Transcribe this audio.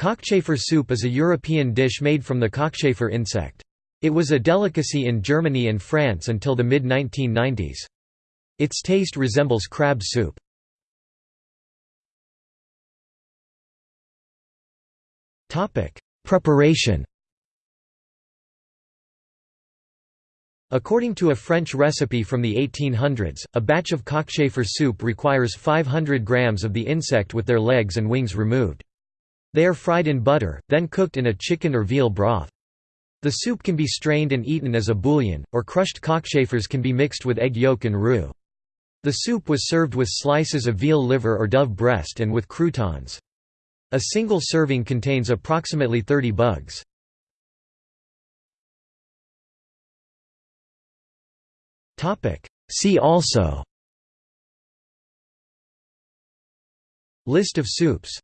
Cockchafer soup is a European dish made from the cockchafer insect. It was a delicacy in Germany and France until the mid-1990s. Its taste resembles crab soup. Preparation According to a French recipe from the 1800s, a batch of cockchafer soup requires 500 grams of the insect with their legs and wings removed. They are fried in butter, then cooked in a chicken or veal broth. The soup can be strained and eaten as a bouillon, or crushed cockchafers can be mixed with egg yolk and roux. The soup was served with slices of veal liver or dove breast and with croutons. A single serving contains approximately 30 bugs. See also List of soups